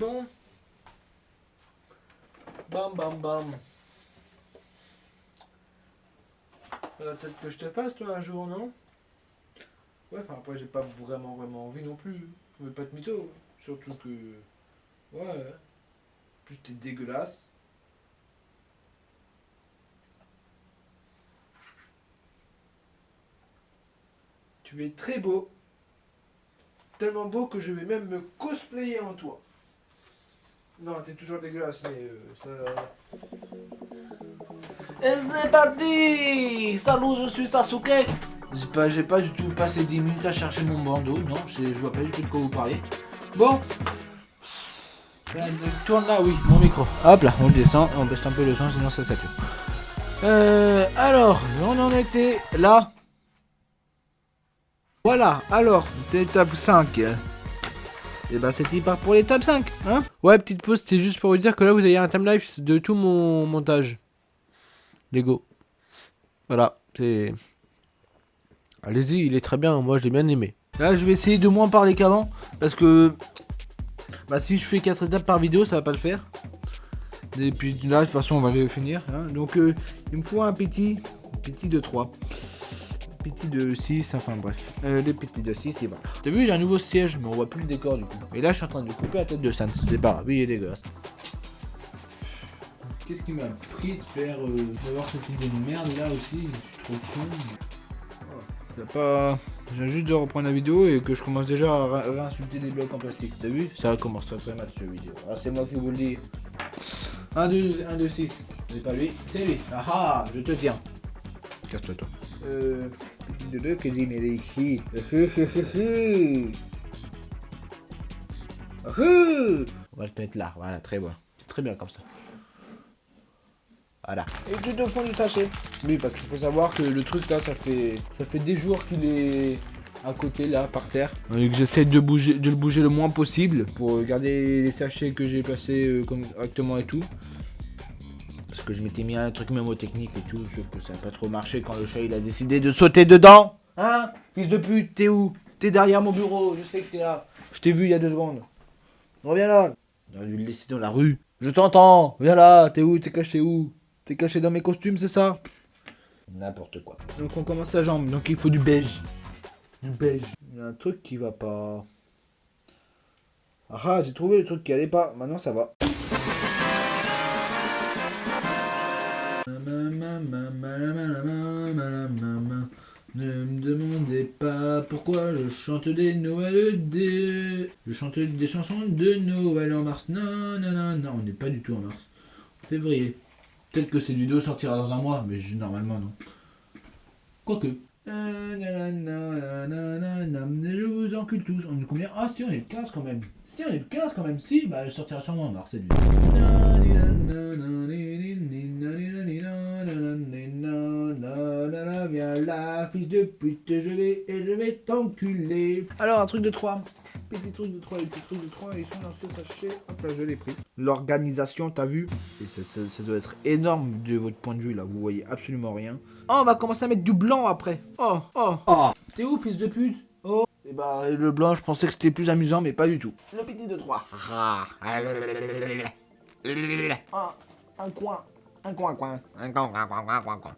Bon. Bam bam bam. Peut-être que je te fasse toi un jour, non? Ouais, enfin après j'ai pas vraiment vraiment envie non plus. Veux pas être mytho. Surtout que. Ouais. Plus t'es dégueulasse. Tu es très beau. Tellement beau que je vais même me cosplayer en toi. Non, t'es toujours dégueulasse, mais euh, ça... Et c'est parti Salut, je suis Sasuke J'ai pas, du tout passé 10 minutes à chercher mon bandeau, non, je vois pas du tout de quoi vous parlez. Bon. Euh, Tourne là, oui, mon micro. Hop là, on descend, on baisse un peu le son, sinon ça sature. Euh, alors, on en était là. Voilà, alors, étape 5. Et bah c'était part pour l'étape 5, hein Ouais, petite pause, c'était juste pour vous dire que là vous avez un timelapse de tout mon montage. Lego. Voilà, c'est... Allez-y, il est très bien, moi je l'ai bien aimé. Là je vais essayer de moins parler qu'avant, parce que... Bah si je fais 4 étapes par vidéo, ça va pas le faire. Et puis là, de toute façon, on va finir. hein. Donc euh, il me faut un petit, petit de 3. Petit de 6, enfin bref. Euh, les petits de 6 et voilà. T'as vu, j'ai un nouveau siège, mais on voit plus le décor du coup. Et là, je suis en train de couper la tête de Sans. C'est pas grave, il est dégueulasse. Qu'est-ce qui m'a pris de faire euh, d'avoir cette idée de merde là aussi? Je suis trop con. C'est pas. Je viens juste de reprendre la vidéo et que je commence déjà à ré- réinsulter des blocs en plastique. T'as vu? Ça commence très très mal cette vidéo. Ah, c'est moi qui vous le dis. 1, 2, 1, 2, 6. C'est pas lui, c'est lui. Ah ah, je te tiens. Casse-toi toi. Euh. De deux que j'ai mis ici. On va le mettre là, voilà, très bien. C'est très bien comme ça. Voilà. Et tout au fond du sachet. Oui, parce qu'il faut savoir que le truc là, ça fait, ça fait des jours qu'il est à côté là, par terre. Et que j'essaie de bouger, de le bouger le moins possible pour garder les sachets que j'ai placés euh, comme correctement et tout. Je m'étais mis un truc mémotechnique et tout, sauf que ça n'a pas trop marché quand le chat il a décidé de sauter dedans. Hein Fils de pute, t'es où? T'es derrière mon bureau, je sais que t'es là. Je t'ai vu il y a deux secondes. Reviens là. On a dû le laisser dans la rue. Je t'entends. Viens là. T'es où? T'es caché où? T'es caché dans mes costumes, c'est ça? N'importe quoi. Donc on commence la jambe. Donc il faut du beige. Du beige. Il y a un truc qui va pas. Ah, j'ai trouvé le truc qui allait pas. Maintenant ça va. Ne me demandez pas pourquoi je chante des Noëls des... Je chante des chansons de Noël en mars. Non, non, non, non, on n'est pas du tout en mars. En février. Peut-être que cette vidéo sortira dans un mois, mais normalement non. Quoique. Je vous encule tous. On est combien Ah si, on est le 15 quand même. Si, on est le 15 quand même. Si, bah elle sortira sûrement en mars. Viens là, fils de pute, je vais et je vais t'enculer. Alors, un truc de 3. Petit truc de 3, les petits trucs de 3, ils sont dans ce sachet. Hop là, je l'ai pris. L'organisation, t'as vu ça- ça doit être énorme de votre point de vue là, vous voyez absolument rien. Oh, on va commencer à mettre du blanc après. Oh, oh, oh. T'es où, fils de pute Oh. Et bah, le blanc, je pensais que c'était plus amusant, mais pas du tout. Le petit de 3. Ah, un coin. Un coin, coin. Un coin, coin, coin, coin, coin, coin.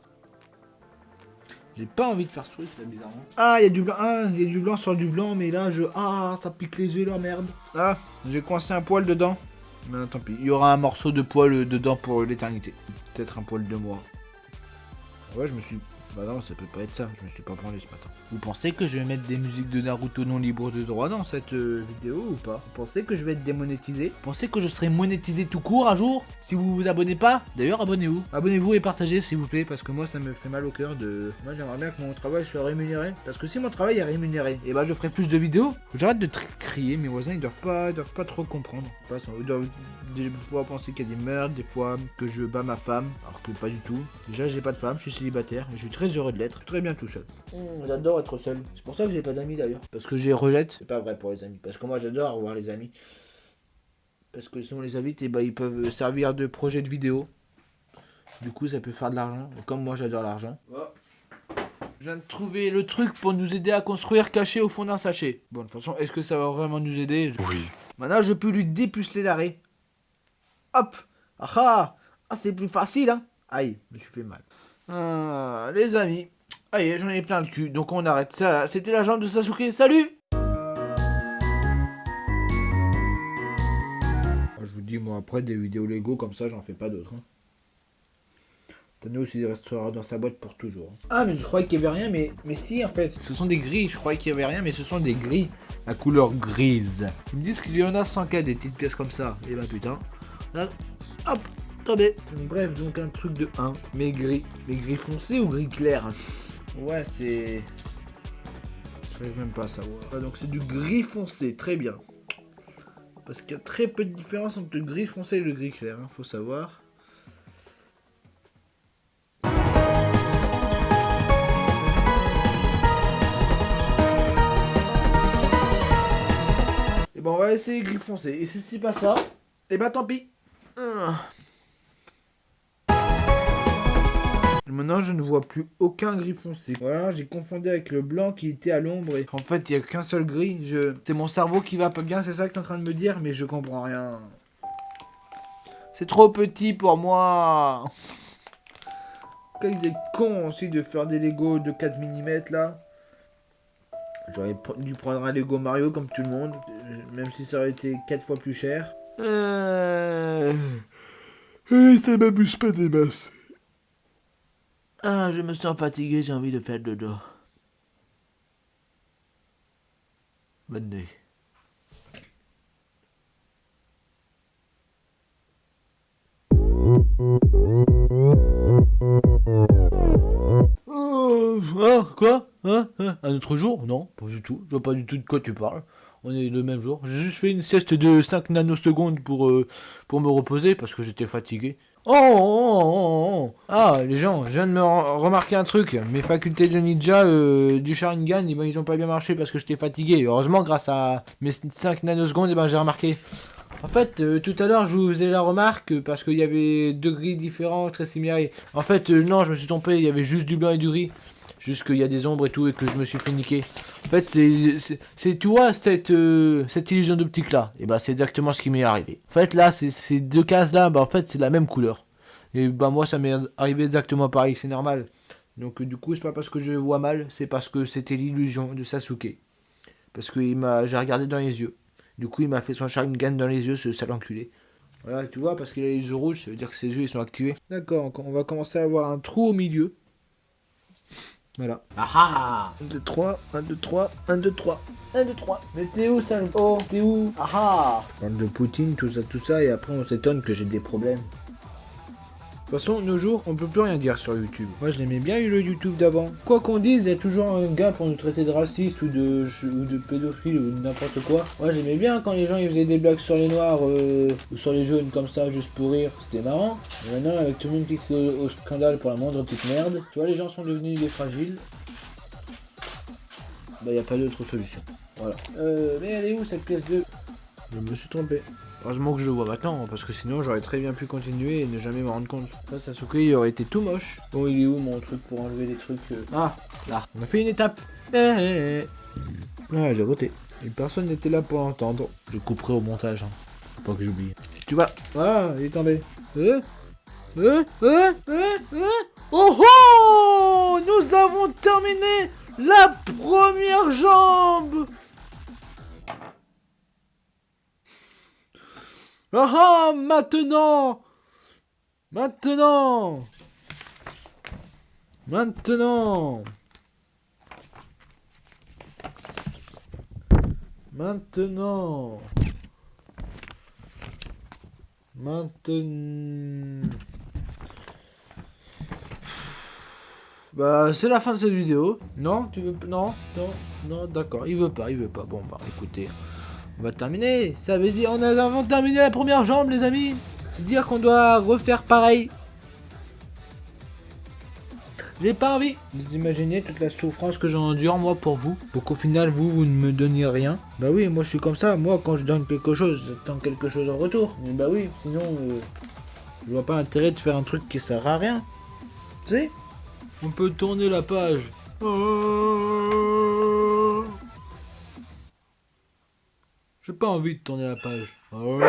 J'ai pas envie de faire ce truc là bizarrement. Ah il y a du blanc, ah il y a du blanc sur du blanc mais là je... Ah ça pique les yeux là merde. Ah j'ai coincé un poil dedans. Mais tant pis, il y aura un morceau de poil dedans pour l'éternité. Peut-être un poil de moi. Ouais je me suis... Bah non ça peut pas être ça, je me suis pas branlé ce matin. Vous pensez que je vais mettre des musiques de Naruto non libres de droit dans cette euh, vidéo ou pas? Vous pensez que je vais être démonétisé? Vous pensez que je serai monétisé tout court un jour? Si vous vous abonnez pas, d'ailleurs abonnez-vous. Abonnez-vous et partagez s'il vous plaît parce que moi ça me fait mal au cœur de... Moi j'aimerais bien que mon travail soit rémunéré. Parce que si mon travail est rémunéré, et bah je ferai plus de vidéos. J'arrête de crier, mes voisins ils doivent pas, ils doivent pas trop comprendre. Ils doivent des fois penser qu'il y a des meurtres, des fois que je bats ma femme, alors que pas du tout. Déjà j'ai pas de femme, je suis célibataire je suis très heureux de l'être. Très bien tout seul. j'adore être seul. C'est pour ça que j'ai pas d'amis d'ailleurs. Parce que j'ai rejette. C'est pas vrai pour les amis. Parce que moi j'adore avoir les amis. Parce que si on les invite, et bah, ils peuvent servir de projet de vidéo. Du coup, ça peut faire de l'argent. Comme moi, j'adore l'argent. Je viens de trouver le truc pour nous aider à construire caché au fond d'un sachet. Bon, de toute façon, est-ce que ça va vraiment nous aider? Oui. Maintenant, je peux lui dépuceler l'arrêt. Hop Ah ah Ah, c'est plus facile, hein Aïe, je me suis fait mal. Ah, les amis. Aïe, j'en ai plein le cul, donc on arrête ça là. C'était la jambe de Sasuke, salut Je vous dis, moi, après des vidéos Lego comme ça, j'en fais pas d'autres. Hein. Thanos, il restera dans sa boîte pour toujours. Ah, mais je croyais qu'il y avait rien, mais, mais si, en fait. Ce sont des grilles, je croyais qu'il y avait rien, mais ce sont des grilles. La couleur grise. Ils me disent qu'il y en a 100 cas des petites pièces comme ça. Et bah putain. Là, hop, tombé. Bref, donc un truc de 1, mais gris. Mais gris foncé ou gris clair Ouais, c'est... Je même pas à savoir. Ah, donc c'est du gris foncé, très bien. Parce qu'il y a très peu de différence entre le gris foncé et le gris clair, hein, faut savoir. Et bon, on va essayer gris foncé. Et si c'est pas ça, et eh bah ben, tant pis. Ah. Maintenant, je ne vois plus aucun gris foncé. Voilà, j'ai confondu avec le blanc qui était à l'ombre. Et en fait, il n'y a qu'un seul gris. Je... C'est mon cerveau qui va pas bien, c'est ça que tu es en train de me dire, mais je comprends rien. C'est trop petit pour moi. Quel est con aussi de faire des Lego de 4 mm là. J'aurais dû prendre un Lego Mario comme tout le monde, même si ça aurait été 4 fois plus cher. Euh... Ça m'amuse pas des masses. Ah, je me sens fatigué, j'ai envie de faire dodo. Bonne nuit. Oh, ah, quoi hein, hein, Un autre jour? Non, pas du tout. Je vois pas du tout de quoi tu parles. On est le même jour. J'ai juste fait une sieste de 5 nanosecondes euh, pour me reposer parce que j'étais fatigué. Oh, oh, oh, Ah, les gens, je viens de me remarquer un truc. Mes facultés de ninja euh, du Sharingan, eh ben, ils ont pas bien marché parce que j'étais fatigué. Heureusement, grâce à mes 5 nanosecondes, eh ben, j'ai remarqué. En fait, euh, tout à l'heure, je vous faisais la remarque parce qu'il y avait deux gris différents, très similaires. En fait, euh, non, je me suis trompé, il y avait juste du blanc et du gris. Juste qu'il y a des ombres et tout et que je me suis fait niquer. En fait, c'est, tu vois, cette, euh, cette illusion d'optique là. Et bah, c'est exactement ce qui m'est arrivé. En fait, là, ces deux cases là, bah, en fait, c'est la même couleur. Et bah, moi, ça m'est arrivé exactement pareil, c'est normal. Donc, du coup, c'est pas parce que je vois mal, c'est parce que c'était l'illusion de Sasuke. Parce que m'a, j'ai regardé dans les yeux. Du coup, il m'a fait son Sharingan dans les yeux, ce sale enculé. Voilà, tu vois, parce qu'il a les yeux rouges, ça veut dire que ses yeux ils sont activés. D'accord, on va commencer à avoir un trou au milieu. Voilà. Ah 1, 2, 3, 1, 2, 3, 1, 2, 3. 1, 2, 3. Mais t'es où, ça Oh, t'es où? Ah ah Je parle de Poutine, tout ça, tout ça, et après on s'étonne que j'ai des problèmes. De toute façon, nos jours, on peut plus rien dire sur YouTube. Moi, je l'aimais bien eu le YouTube d'avant. Quoi qu'on dise, il y a toujours un gars pour nous traiter de raciste ou de, ou de pédophile ou n'importe quoi. Moi, j'aimais bien quand les gens ils faisaient des blagues sur les noirs euh, ou sur les jaunes comme ça, juste pour rire. C'était marrant. maintenant, avec tout le monde qui est au, scandale pour la moindre petite merde, tu vois, les gens sont devenus des fragiles. Bah, il n'y a pas d'autre solution. Voilà. Euh, mais elle est où cette pièce de... Je me suis trompé. Heureusement que je le vois maintenant, parce que sinon j'aurais très bien pu continuer et ne jamais me rendre compte. Ça, Sasuke, il aurait été tout moche. Bon, il est où mon truc pour enlever les trucs euh Ah, là. On a fait une étape. Eh, eh, eh. Ah, j'ai roté. Et personne n'était là pour l'entendre. Je couperai au montage, hein. Faut pas que j'oublie. Tu vas. Ah, il est tombé. Euh euh, euh, euh, euh. Oh oh Nous avons terminé la première jambe Ah ah Maintenant Maintenant Maintenant Maintenant Maintenant Bah c'est la fin de cette vidéo. Non Tu veux Non Non Non d'accord, il veut pas, il veut pas. Bon bah écoutez. On va terminer. Ça veut dire on a avant terminé la première jambe, les amis. C'est dire qu'on doit refaire pareil. J'ai pas envie. Vous imaginez toute la souffrance que j'endure moi pour vous Pour qu'au final vous, vous ne me donniez rien Bah oui, moi je suis comme ça. Moi quand je donne quelque chose, j'attends quelque chose en retour. Mais bah oui, sinon euh, je vois pas intérêt de faire un truc qui sert à rien. Tu sais? On peut tourner la page. J'ai pas envie de tourner la page. Oh,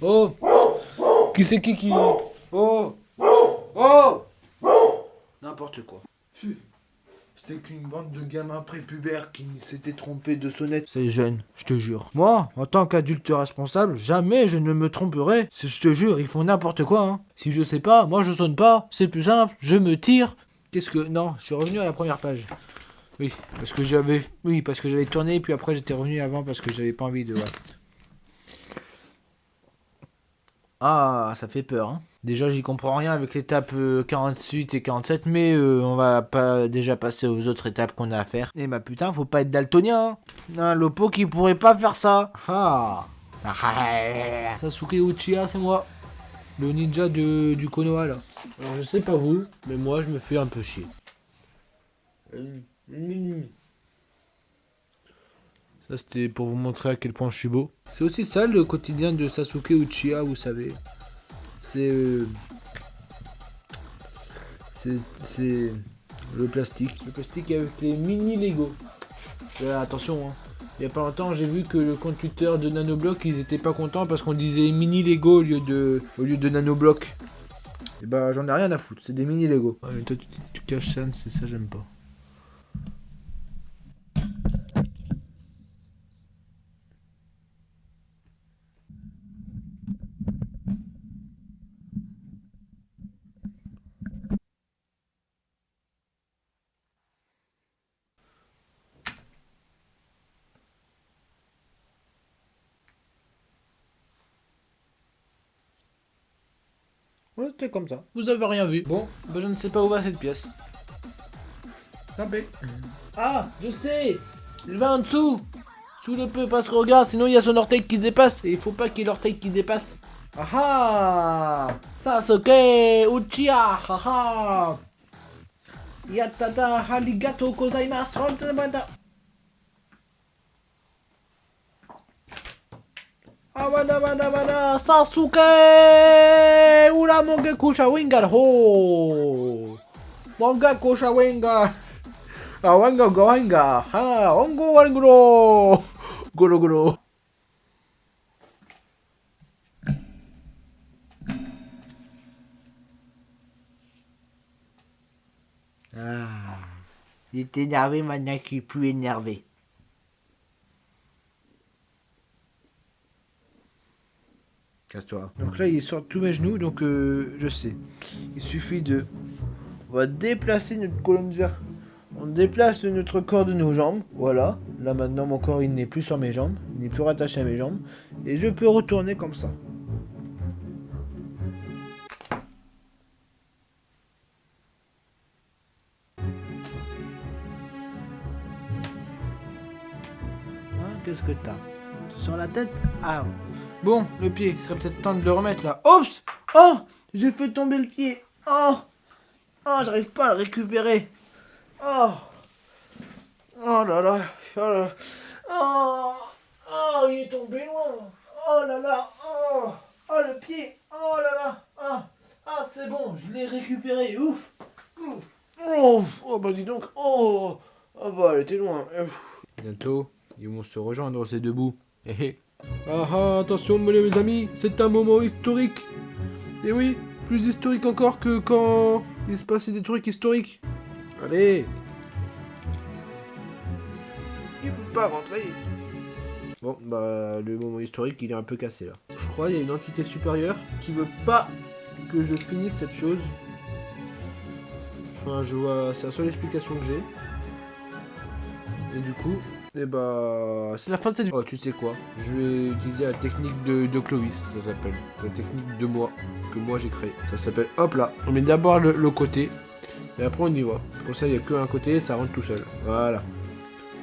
oh Qui c'est qui qui... Oh Oh N'importe quoi. C'était qu'une bande de gamins prépubères qui s'étaient trompés de sonnette. C'est jeune, je te jure. Moi, en tant qu'adulte responsable, jamais je ne me tromperai. Je te jure, ils font n'importe quoi. Hein. Si je sais pas, moi je sonne pas. C'est plus simple, je me tire. Qu'est-ce que... Non, je suis revenu à la première page. Oui, parce que j'avais... Oui, parce que j'avais tourné, puis après j'étais revenu avant parce que j'avais pas envie de... Ah, ça fait peur, hein. Déjà, j'y comprends rien avec l'étape 48 euh, et 47, mais euh, on va pas déjà passer aux autres étapes qu'on a à faire. Et bah putain, faut pas être daltonien. Hein. Un Lopo qui pourrait pas faire ça. Ah. Sasuke Uchiha, c'est moi. Le ninja de, du Konoha, là. Alors, je sais pas vous, mais moi, je me fais un peu chier. Ça, c'était pour vous montrer à quel point je suis beau. C'est aussi ça, le quotidien de Sasuke Uchiha, vous savez. Euh, c'est... c'est le plastique. Le plastique avec les mini Lego. attention, hein. Il y a pas longtemps, j'ai vu que le compte Twitter de Nanoblock, ils étaient pas contents parce qu'on disait mini Lego au lieu de, au lieu de Nanoblock. Et bah, j'en ai rien à foutre, c'est des mini Lego. toi, tu, tu caches ça, c'est ça, j'aime pas. Ouais, c'était comme ça. Vous avez rien vu. Bon, bah je ne sais pas où va cette pièce. Tant Ah, je sais Il va en dessous Sous le peu, parce que regarde, sinon il y a son orteil qui dépasse. Et il faut pas qu'il y ait l'orteil qui dépasse. Ah ah Sasuke Uchiha Haha Yatada Haligato Kozaimasu Awada wada wada Sasuke! Ura Mongeku Sharingan Ho! Mongeku Sharingan Awanga Gohanga Ha Ongo Warguro Guru Guru. Ah, il était énervé, maintenant qu'il est plus énervé. Casse-toi. Donc là, il est sur tous mes genoux, donc euh, je sais. Il suffit de... On va déplacer notre colonne vertébrale. On déplace notre corps de nos jambes. Voilà. Là, maintenant, mon corps, il n'est plus sur mes jambes. Il n'est plus rattaché à mes jambes. Et je peux retourner comme ça. Hein, qu'est-ce que t'as? Sur la tête? Ah Bon, le pied, il serait peut-être temps de le remettre là. Oups Oh J'ai fait tomber le pied. Oh Oh, j'arrive pas à le récupérer. Oh Oh là là. Oh là Oh Oh, il est tombé loin. Oh là là. Oh Oh, le pied. Oh là là. Ah, ah c'est bon, je l'ai récupéré. Ouf. Oh, oh bah dis donc. Oh Oh bah elle était loin. Bientôt, ils vont se rejoindre ces deux bouts. Ah ah, attention mes amis, c'est un moment historique. Et oui, plus historique encore que quand il se passait des trucs historiques. Allez Il veut pas rentrer Bon, bah, le moment historique, il est un peu cassé, là. Je crois qu'il y a une entité supérieure qui veut pas que je finisse cette chose. Enfin, je vois... C'est la seule explication que j'ai. Et du coup, et eh bah, c'est la fin de cette vidéo. Oh, tu sais quoi? Je vais utiliser la technique de, Clovis, ça s'appelle. La technique de moi, que moi j'ai créé. Ça s'appelle, hop là, on met d'abord le, côté, et après on y va. Comme ça, il n'y a qu'un côté, ça rentre tout seul. Voilà.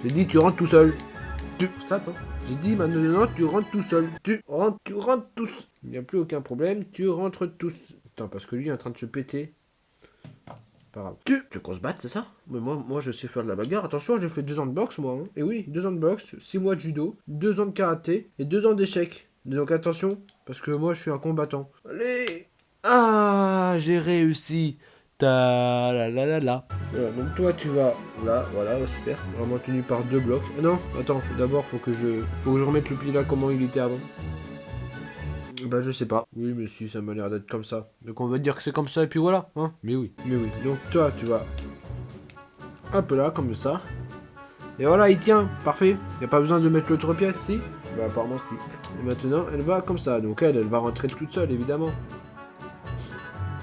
J'ai dit, tu rentres tout seul. Tu... Stop, hein. J'ai dit, maintenant, tu rentres tout seul. Tu rentres, tu rentres tous. Il n'y a plus aucun problème, tu rentres tous. Attends, parce que lui est en train de se péter. Pas grave. Tu, tu qu'on se batte, c'est ça? Mais moi, moi, je sais faire de la bagarre. Attention, j'ai fait deux ans de boxe, moi. Hein. Et oui, deux ans de boxe, six mois de judo, deux ans de karaté et deux ans d'échecs. Donc attention, parce que moi, je suis un combattant. Allez Ah, j'ai réussi. Ta la la la la. Voilà, donc toi tu vas là, voilà, super. Vraiment tenu par deux blocs. Ah non, attends, d'abord faut que je faut que je remette le pli là comment il était avant. Bah je sais pas. Oui mais si ça m'a l'air d'être comme ça. Donc on va dire que c'est comme ça et puis voilà, hein. Mais oui, mais oui. Donc toi tu vas un peu là comme ça. Et voilà, il tient, parfait. Y a pas besoin de mettre l'autre pièce, si? Bah apparemment si. Et maintenant, elle va comme ça. Donc elle, elle va rentrer toute seule, évidemment.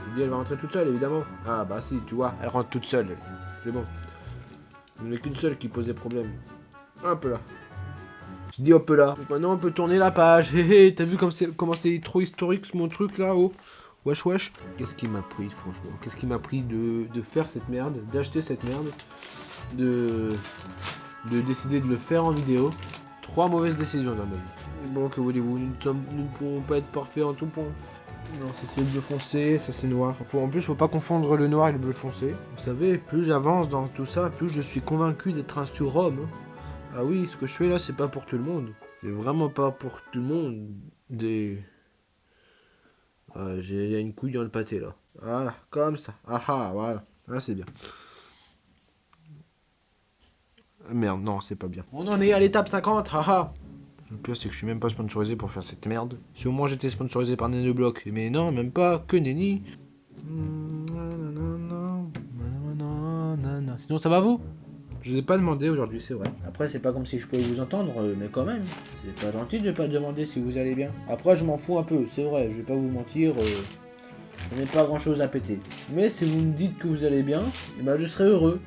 Je dis, elle va rentrer toute seule, évidemment. Ah bah si, tu vois, elle rentre toute seule. C'est bon. Il n'y en a qu'une seule qui posait problème. Hop là. Je dis hop là. Maintenant, on peut tourner la page. Hé hé, t'as vu comment c'est trop historique mon truc là haut Wesh wesh. Qu'est-ce qui m'a pris, franchement? Qu'est-ce qui m'a pris de, de faire cette merde D'acheter cette merde De de décider de le faire en vidéo? Trois mauvaises décisions dans ma vie. Bon, que voulez-vous, nous, nous ne pouvons pas être parfaits en tout point. Non, ça c'est le bleu foncé, ça c'est noir. En plus, faut pas confondre le noir et le bleu foncé. Vous savez, plus j'avance dans tout ça, plus je suis convaincu d'être un surhomme. Ah oui, ce que je fais là, c'est pas pour tout le monde. C'est vraiment pas pour tout le monde. Des... Ah, j'ai- Il y a une couille dans le pâté là. Voilà, comme ça. Ah ah, voilà. Ah, c'est bien. Ah, Merde, non, c'est pas bien. On en est à l'étape 50, haha Le pire, c'est que je suis même pas sponsorisé pour faire cette merde. Si au moins j'étais sponsorisé par Nanoblock. Mais non, même pas, que nenni. Sinon, ça va vous? Je vous ai pas demandé aujourd'hui, c'est vrai. Après, c'est pas comme si je pouvais vous entendre, euh, mais quand même. C'est pas gentil de pas demander si vous allez bien. Après, je m'en fous un peu, c'est vrai, je vais pas vous mentir. euh, je n'ai pas grand chose à péter. Mais si vous me dites que vous allez bien, eh ben, je serai heureux.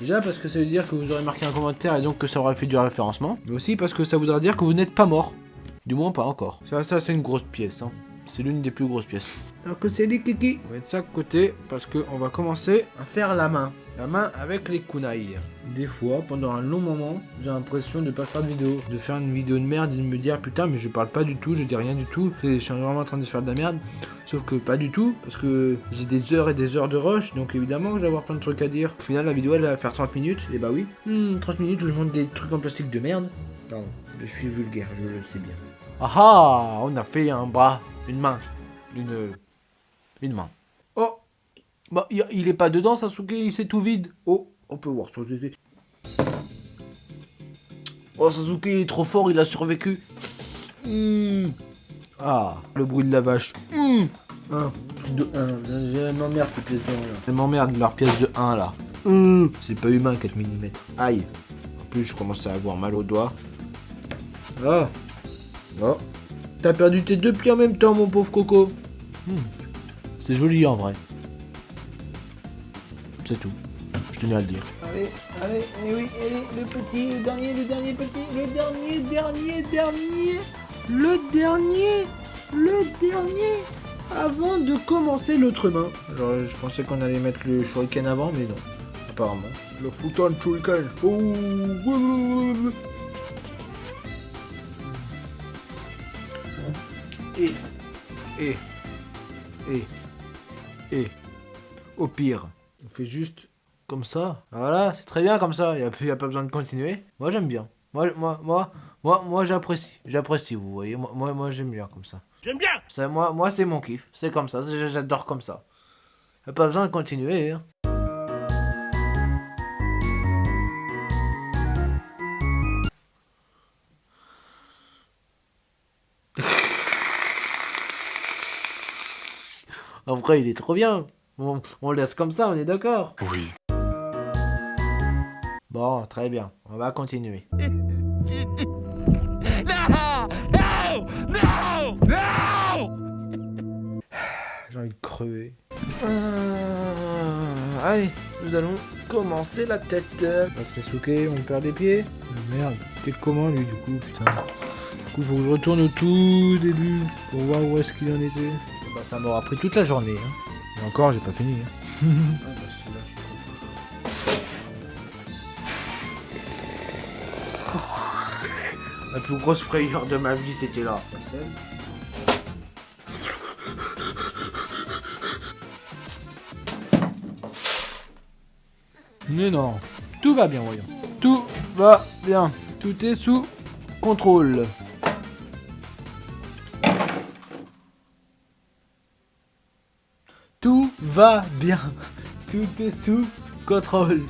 Déjà parce que ça veut dire que vous aurez marqué un commentaire et donc que ça aura fait du référencement. Mais aussi parce que ça voudra dire que vous n'êtes pas mort. Du moins pas encore. Ça, ça c'est une grosse pièce. Hein. C'est l'une des plus grosses pièces. Alors que c'est les kiki. On va mettre ça de côté parce qu'on va commencer à faire la main. La main avec les kunai. Des fois, pendant un long moment, j'ai l'impression de pas faire de vidéo. De faire une vidéo de merde et de me dire putain mais je parle pas du tout, je dis rien du tout. Je suis vraiment en train de faire de la merde. Sauf que pas du tout, parce que j'ai des heures et des heures de rush, donc évidemment que je vais avoir plein de trucs à dire. Au final, la vidéo elle va faire 30 minutes, et bah oui. Hmm, 30 minutes où je monte des trucs en plastique de merde. Pardon, je suis vulgaire, je le sais bien. Ah ah On a fait un bras, une main, une. Oh Bah, il est pas dedans, Sasuke, c'est tout vide. Oh, on peut voir Sasuke. Oh, Sasuke il est trop fort, il a survécu. Hmm. Ah, le bruit de la vache. Hmm. Un, truc de 1. Elle m'emmerde de 1 là. Elle m'emmerde leur pièce de 1 là. Hmm. C'est pas humain 4 mm. Aïe. En plus, je commence à avoir mal aux doigts. Ah. Oh. T'as perdu tes deux pieds en même temps, mon pauvre Coco. Hmm. C'est joli en vrai. C'est tout. Je tenais à le dire. Allez, allez, eh oui, allez, le petit, le dernier, le dernier petit, le dernier, dernier, dernier, le dernier, le dernier, avant de commencer l'autre main. Alors, je pensais qu'on allait mettre le shuriken avant, mais non, apparemment. Le fouton shuriken. Oh, et, et, et, et, au pire, on fait juste comme ça. Voilà, c'est très bien comme ça. Il n'y a, plus- y a pas besoin de continuer. Moi, j'aime bien. Moi, moi, moi, moi, moi j'apprécie. J'apprécie, vous voyez. Moi, moi, moi, j'aime bien comme ça. J'aime bien Ça, moi, moi c'est mon kiff. C'est comme ça. J'adore comme ça. Y a pas besoin de continuer. hein. En vrai, il est trop bien. On, on le laisse comme ça, on est d'accord Oui. Bon, très bien. On va continuer. Non Non Non Non J'ai envie de crever. Euh, allez, nous allons commencer la tête. Bah, Sasuke, on perd des pieds. Oh, merde, c'était comment lui du coup, putain. Du coup, faut que je retourne au tout début pour voir où est-ce qu'il en était. Bah, ça m'aura pris toute la journée. Hein. Et encore, j'ai pas fini. Hein. Ah, bah, je suis. La plus grosse frayeur de ma vie, c'était là. Mais non, tout va bien, voyons. Tout va bien. Tout est sous contrôle. Va bien. Tout est sous contrôle.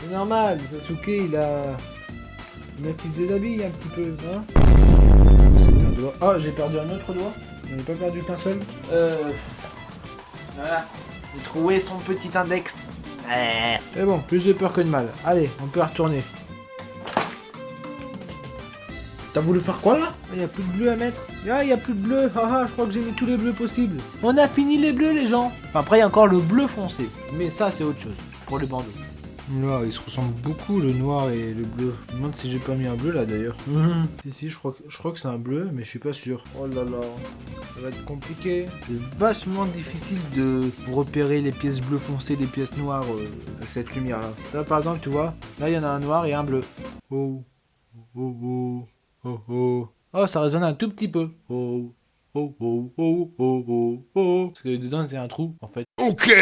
C'est normal, Sasuke, il a... Il a qu'il se déshabille un petit peu, hein un doigt. Ah, j'ai perdu un autre doigt J'en ai pas perdu qu'un seul Euh. Voilà. J'ai trouvé son petit index. Mais bon, plus de peur que de mal. Allez, on peut retourner. T'as voulu faire quoi là? Il y a plus de bleu à mettre. Ah, il y a plus de bleu. Haha, je crois que j'ai mis tous les bleus possibles. On a fini les bleus, les gens. Enfin, après, il y a encore le bleu foncé. Mais ça, c'est autre chose. Pour les bandeaux. Là, ils se ressemblent beaucoup, le noir et le bleu. Je me demande si j'ai pas mis un bleu là d'ailleurs. Si, si, je crois que, je crois que c'est un bleu, mais je suis pas sûr. Oh là là, ça va être compliqué. C'est vachement difficile de repérer les pièces bleues foncées des pièces noires euh, avec cette lumière là. Là, par exemple, tu vois, là il y en a un noir et un bleu. Oh, oh, oh, oh, oh. Oh, ça résonne un tout petit peu. Oh, oh, oh, oh, oh, oh, oh. Parce que dedans, c'est un trou en fait. Ok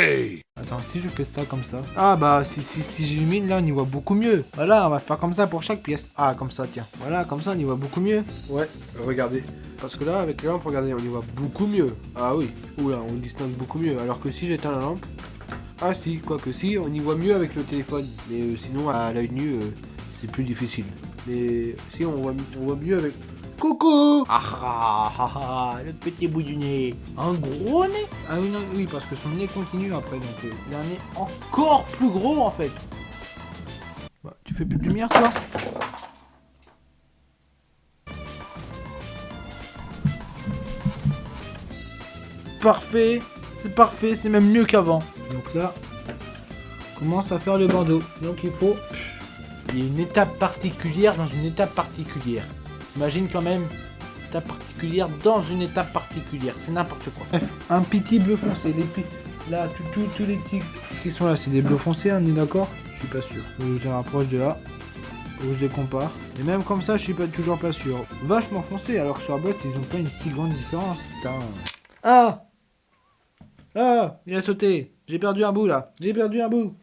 Attends, si je fais ça comme ça. Ah bah si, si, si j'illumine là on y voit beaucoup mieux. Voilà, on va faire comme ça pour chaque pièce. Ah comme ça tiens. Voilà, comme ça on y voit beaucoup mieux. Ouais, regardez. Parce que là avec les lampes, regardez, on y voit beaucoup mieux. Ah oui, oula, on distingue beaucoup mieux. Alors que si j'éteins la lampe. Ah si, quoique si, on y voit mieux avec le téléphone. Mais euh, sinon à l'œil nu, euh, c'est plus difficile. Mais si on voit, on voit mieux avec. Coucou Ah ah ah ah, le petit bout du nez. Un gros nez Ah oui, non, oui, parce que son nez continue après, donc euh, il a un nez encore plus gros en fait. Bah, tu fais plus de lumière toi Parfait, c'est parfait, c'est même mieux qu'avant. Donc là, on commence à faire le bandeau. Donc il faut... Il y a une étape particulière dans une étape particulière. Imagine quand même étape particulière dans une étape particulière. C'est n'importe quoi. Bref, un petit bleu foncé. Là, tous les petits qui sont là, c'est des bleus foncés, on est d'accord? Je suis pas sûr. Je les rapproche de là. Que je les compare. Et même comme ça, je suis pas toujours pas sûr. Vachement foncé, alors que sur la boîte, ils ont pas une si grande différence. Putain. Ah Ah Il a sauté. J'ai perdu un bout là. J'ai perdu un bout.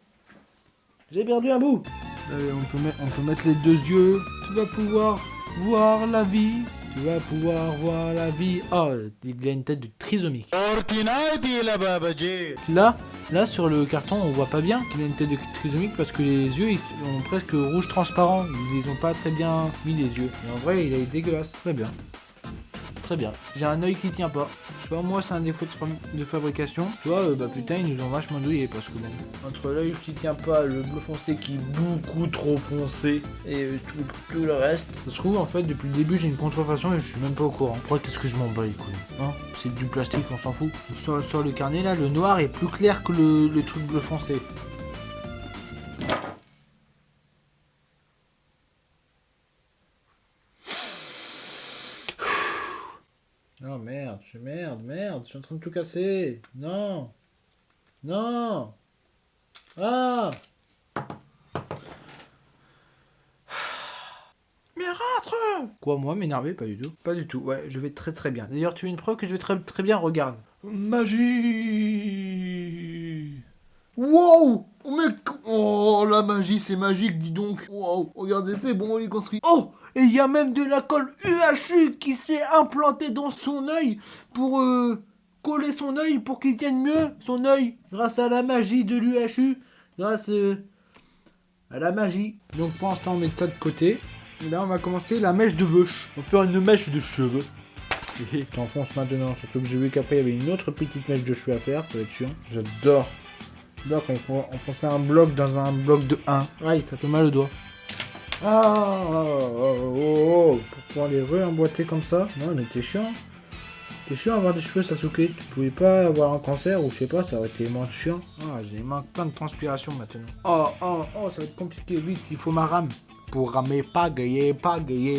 J'ai perdu un bout. Allez, on peut, mettre, on peut mettre les deux yeux. Tu vas pouvoir voir la vie. Tu vas pouvoir voir la vie. Oh, il a une tête de trisomique. Là, là sur le carton, on voit pas bien qu'il a une tête de trisomique parce que les yeux ils sont presque rouge transparent. Ils, ils ont pas très bien mis les yeux. Mais en vrai, il est dégueulasse. Très bien. Très bien. J'ai un œil qui tient pas. Tu vois, moi, c'est un défaut de, fa- de fabrication. Tu vois, euh, bah putain, ils nous ont vachement douillé parce que bon. Entre l'œil qui tient pas, le bleu foncé qui est beaucoup trop foncé et euh, tout, tout le reste. Ça se trouve, en fait, depuis le début, j'ai une contrefaçon et je suis même pas au courant. Après, qu'est-ce que je m'en bats les couilles hein? C'est du plastique, on s'en fout. Sur, sur le carnet, là, le noir est plus clair que le, le truc bleu foncé. Merde, je merde, merde, je suis en train de tout casser. Non. Non. Ah. Mais rentre Quoi, moi, m'énerver? Pas du tout. Pas du tout, ouais, je vais très très bien. D'ailleurs, tu as une preuve que je vais très très bien, regarde. Magie Wow Oh mec Oh la magie c'est magique dis donc Wow Regardez c'est bon on est construit Oh Et il y a même de la colle UHU qui s'est implantée dans son œil pour euh, coller son œil pour qu'il tienne mieux son œil grâce à la magie de l'UHU grâce euh, à la magie. Donc pour l'instant on met ça de côté. Et là on va commencer la mèche de vache. On va faire une mèche de cheveux. Je t'enfonce maintenant, surtout que j'ai vu qu'après il y avait une autre petite mèche de cheveux à faire, ça va être chiant. J'adore. On faut, on faut faire un bloc dans un bloc de 1. Aïe, ça fait mal au doigt. Ah, oh, oh, oh, pour pouvoir les re-emboîter comme ça? Non, mais t'es chiant. T'es chiant avoir des cheveux Sasuke. Tu pouvais pas avoir un cancer ou je sais pas, ça aurait été moins chiant. Ah, j'ai manque plein de transpiration maintenant. Oh, oh, oh, ça va être compliqué. Vite, il faut ma rame. Pour ramer, pas gayer, pas.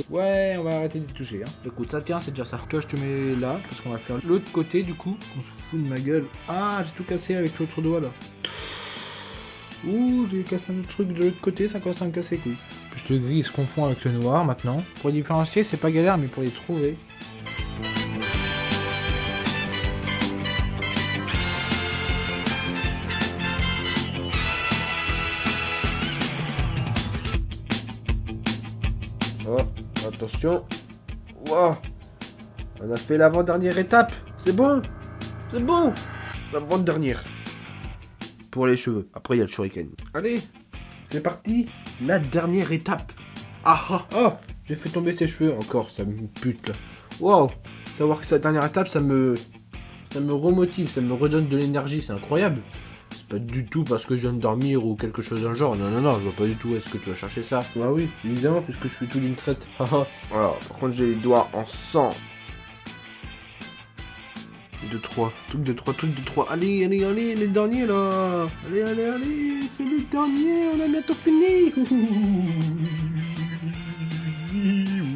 Ouais, on va arrêter de toucher. Hein. Écoute, ça tient, c'est déjà ça. Toi, je te mets là, parce qu'on va faire l'autre côté du coup. On se fout de ma gueule. Ah, j'ai tout cassé avec l'autre doigt là. Ouh, j'ai cassé un autre truc de l'autre côté, ça commence à me casser les couilles. Plus le gris se confond avec le noir maintenant. Pour les différencier, c'est pas galère, mais pour les trouver. Attention. Wow. On a fait l'avant-dernière étape. C'est bon. C'est bon. L'avant-dernière. pour les cheveux. Après, il y a le shuriken. Allez, c'est parti. La dernière étape. Ah ah ah J'ai fait tomber ses cheveux encore, ça me pute là. Waouh Savoir que cette dernière étape, ça me... Ça me remotive, ça me redonne de l'énergie, c'est incroyable. C'est pas du tout parce que je viens de dormir ou quelque chose d'un genre. Non, non, non, je vois pas du tout. Est-ce que tu vas chercher ça? Bah oui, évidemment, puisque je suis tout d'une traite. Alors, par contre, j'ai les doigts en sang. De 3, truc de 3, truc de 3. Allez, allez, allez, les derniers là. Allez, allez, allez, c'est les derniers, on a bientôt fini.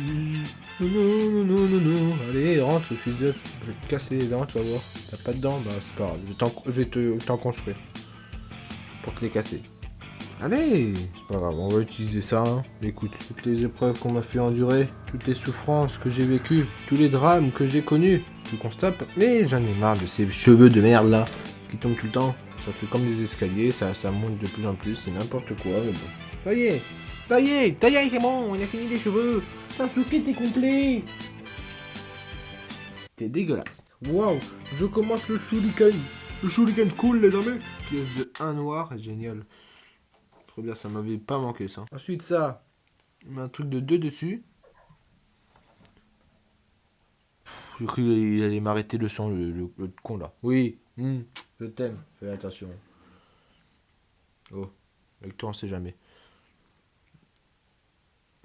Non, non, non, non. Allez, rentre, fils de. Je vais te casser les dents, tu vas voir. T'as pas de dents Bah, c'est pas grave. Je vais t'en construire. Pour te les casser. Allez C'est pas grave, on va utiliser ça. hein. Écoute, toutes les épreuves qu'on m'a fait endurer, toutes les souffrances que j'ai vécues, tous les drames que j'ai connus, tu constates. Mais j'en ai marre de ces cheveux de merde là, qui tombent tout le temps. Ça fait comme des escaliers, ça, ça monte de plus en plus, c'est n'importe quoi, mais bon. Ça y est Ça y est Ça y est, c'est bon, on a fini les cheveux Sasuke, t'es complet T'es dégueulasse. Waouh Je commence le shuriken Le shuriken cool, les amis Pièce de 1 noir, génial. Trop bien, ça m'avait pas manqué ça. Ensuite ça, on met un truc de 2 dessus. J'ai cru qu'il allait m'arrêter le sang, le, le- le con là. Oui, hmm, je t'aime, fais attention. Oh, avec toi on sait jamais.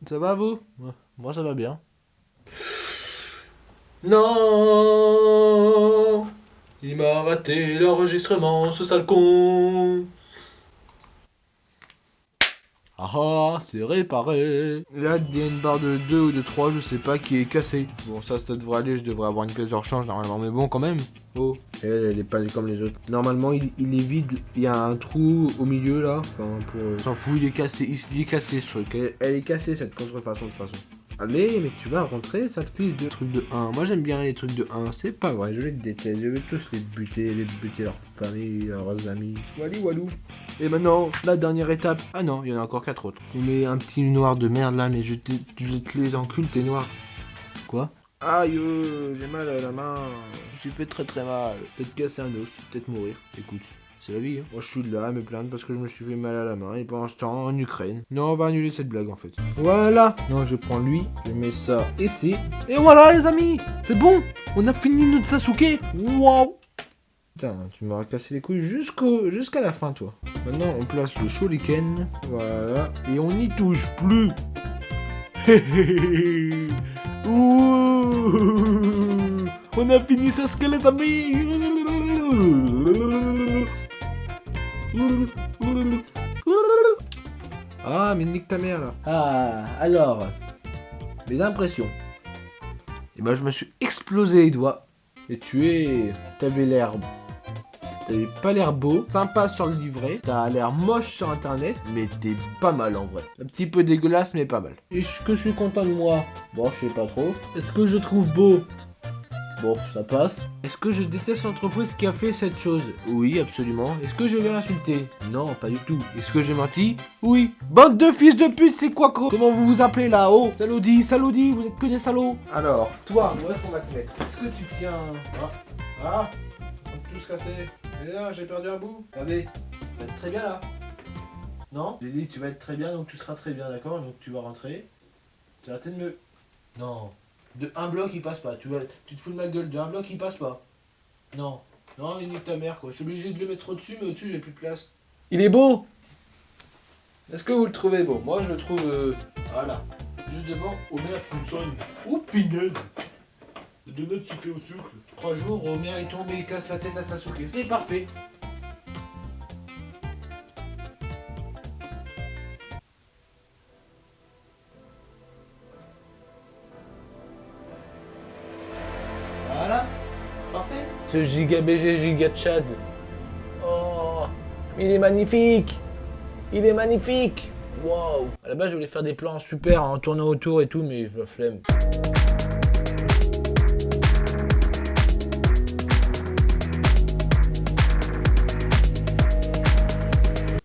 Ça va vous? Ouais, Moi ça va bien. Non. Il m'a raté l'enregistrement, ce sale con Ah ah, c'est réparé Là, il y a une barre de 2 ou de 3, je sais pas, qui est cassée. Bon, ça, ça devrait aller, je devrais avoir une pièce de rechange normalement, mais bon, quand même. Oh, elle, elle est pas comme les autres. Normalement, il, il est vide, il y a un trou au milieu, là. Enfin, pour... euh, S'en fout, il est cassé, il, il est cassé, ce truc. Elle, elle est cassée, cette contrefaçon, de toute façon. Allez, mais tu vas rentrer, ça te file de trucs de 1. Moi, j'aime bien les trucs de 1, c'est pas vrai, je les déteste. Je vais tous les buter, les buter leur famille, leurs amis. Walou, walou. Et maintenant, la dernière étape. Ah non, il y en a encore quatre autres. On met un petit noir de merde là, mais je te, les encule, t'es noir. Quoi? Aïe, euh, j'ai mal à la main. Suis fait très très mal. Peut-être casser un os, peut-être mourir. Écoute, c'est la vie. Hein. Moi, je suis là à me plaindre parce que je me suis fait mal à la main. Et pendant ce temps, en Ukraine. Non, on va annuler cette blague en fait. Voilà. Non, je prends lui, je mets ça ici. Et voilà, les amis. C'est bon. On a fini notre Sasuke. Waouh. Putain, tu m'auras cassé les couilles jusqu'au jusqu'à la fin, toi. Maintenant, on place le shuriken. Voilà. Et on n'y touche plus. Ouh. on a fini Sasuke, les amis. Ah, mais nique ta mère, là. Ah, alors... Mes impressions. Et ben, je me suis explosé les doigts. Et tu es... T'avais l'air T'avais pas l'air beau, sympa sur le livret, t'as l'air moche sur internet, mais t'es pas mal en vrai. Un petit peu dégueulasse, mais pas mal. Est-ce que je suis content de moi? Bon, je sais pas trop. Est-ce que je trouve beau? Bon, ça passe. Est-ce que je déteste l'entreprise qui a fait cette chose Oui, absolument. Est-ce que je vais l'insulter Non, pas du tout. Est-ce que j'ai menti Oui. Bande de fils de pute, c'est quoi gros Comment vous vous appelez là Oh Salaudi, salaudi, vous êtes que des salauds Alors, toi, où est-ce qu'on va te mettre Est-ce que tu tiens... Ah, ah On peut tous casser. Mais là, j'ai perdu un bout. Regardez, tu vas être très bien là. Non J'ai dit tu vas être très bien, donc tu seras très bien, d'accord? Donc tu vas rentrer. Tu vas de me... Non. De un bloc, il passe pas. Tu, vas... tu te fous de ma gueule. De un bloc, il passe pas. Non. Non, mais nique ta mère, quoi. Je suis obligé de le mettre au-dessus, mais au-dessus, j'ai plus de place. Il est beau Est-ce que vous le trouvez beau? Moi, je le trouve... euh, Voilà. Juste devant, Homer Simpson. Oh, pinaise De notre sucré au sucre. Trois jours, Homer, il tombe et il casse la tête à Sasuke. C'est parfait. ce giga BG, giga Chad. Oh, il est magnifique Il est magnifique Waouh À la base, je voulais faire des plans super en tournant autour et tout, mais la flemme.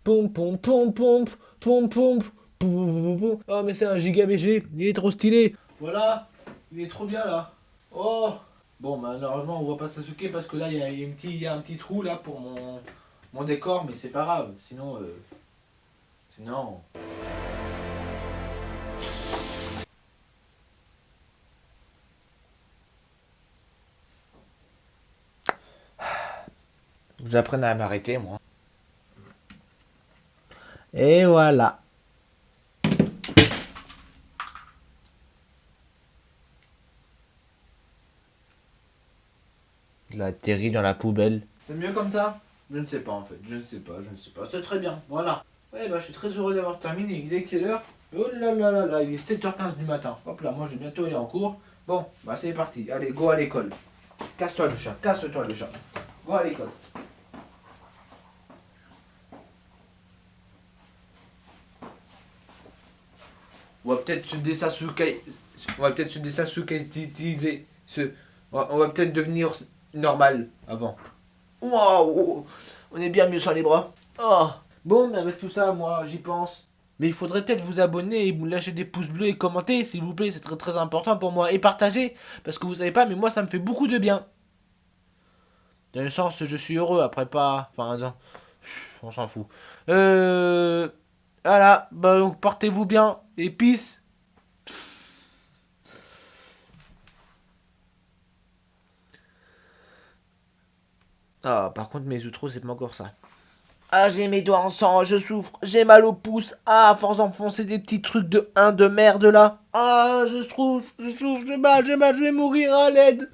Pompe, pom pom pom pom pompe. Oh, mais c'est un giga BG, il est trop stylé. Voilà, il est trop bien là. Oh Bon malheureusement on voit pas Sasuke parce que là il y a, y a un petit, trou là pour mon mon décor, mais c'est pas grave. Sinon, euh, sinon. Vous apprenez à m'arrêter, moi. Et voilà. Il a atterri dans la poubelle. C'est mieux comme ça? Je ne sais pas en fait, je ne sais pas, je ne sais pas. C'est très bien, voilà. Ouais, bah je suis très heureux d'avoir terminé. Il est quelle heure? Oh là là là là, il est 7h15 du matin. Hop là, moi je vais bientôt aller en cours. Bon, bah c'est parti. Allez, go à l'école. Casse-toi le chat, casse-toi le chat. Go à l'école. On va peut-être se désassukai... On va peut-être se désassukaitiser. Se... On va peut-être devenir normal avant. Waouh On est bien mieux sans les bras. Oh. Bon, mais avec tout ça, moi, j'y pense. Mais il faudrait peut-être vous abonner et vous lâcher des pouces bleus et commenter, s'il vous plaît. C'est très très important pour moi. Et partager. Parce que vous savez pas, mais moi, ça me fait beaucoup de bien. Dans le sens, je suis heureux après pas. Enfin, on s'en fout. Euh. Voilà. Bah, donc, portez-vous bien. Et peace. Ah, par contre, mes outros, c'est pas encore ça. Ah, j'ai mes doigts en sang, je souffre, j'ai mal au pouce. Ah, force d'enfoncer des petits trucs de 1 de merde là. Ah, je souffre, je souffre, j'ai mal, j'ai mal, je vais mourir à l'aide.